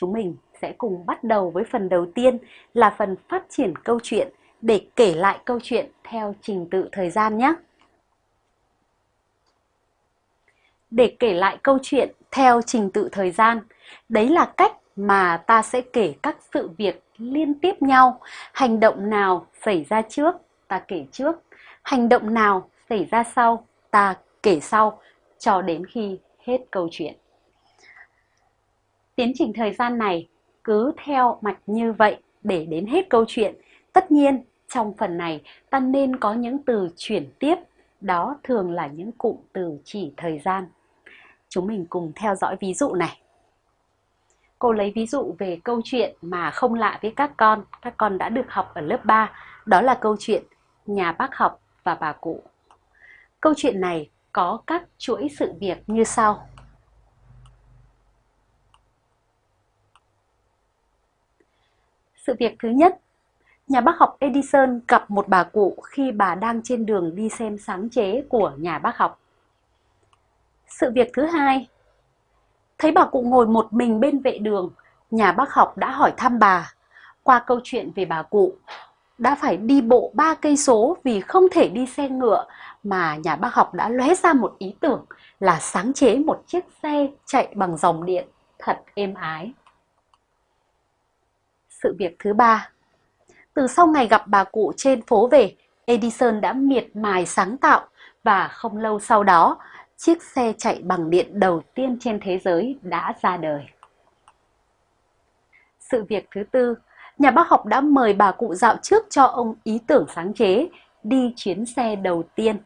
Chúng mình sẽ cùng bắt đầu với phần đầu tiên là phần phát triển câu chuyện để kể lại câu chuyện theo trình tự thời gian nhé. Để kể lại câu chuyện theo trình tự thời gian, đấy là cách mà ta sẽ kể các sự việc liên tiếp nhau. Hành động nào xảy ra trước, ta kể trước. Hành động nào xảy ra sau, ta kể sau, cho đến khi hết câu chuyện. Tiến trình thời gian này cứ theo mạch như vậy để đến hết câu chuyện. Tất nhiên, trong phần này ta nên có những từ chuyển tiếp, đó thường là những cụm từ chỉ thời gian. Chúng mình cùng theo dõi ví dụ này. Cô lấy ví dụ về câu chuyện mà không lạ với các con, các con đã được học ở lớp 3, đó là câu chuyện Nhà bác học và bà cụ. Câu chuyện này có các chuỗi sự việc như sau. Sự việc thứ nhất, nhà bác học Edison gặp một bà cụ khi bà đang trên đường đi xem sáng chế của nhà bác học. Sự việc thứ hai, thấy bà cụ ngồi một mình bên vệ đường, nhà bác học đã hỏi thăm bà. Qua câu chuyện về bà cụ, đã phải đi bộ ba cây số vì không thể đi xe ngựa mà nhà bác học đã lóe ra một ý tưởng là sáng chế một chiếc xe chạy bằng dòng điện thật êm ái. Sự việc thứ ba Từ sau ngày gặp bà cụ trên phố về, Edison đã miệt mài sáng tạo và không lâu sau đó, chiếc xe chạy bằng điện đầu tiên trên thế giới đã ra đời. Sự việc thứ tư, nhà bác học đã mời bà cụ dạo trước cho ông ý tưởng sáng chế đi chuyến xe đầu tiên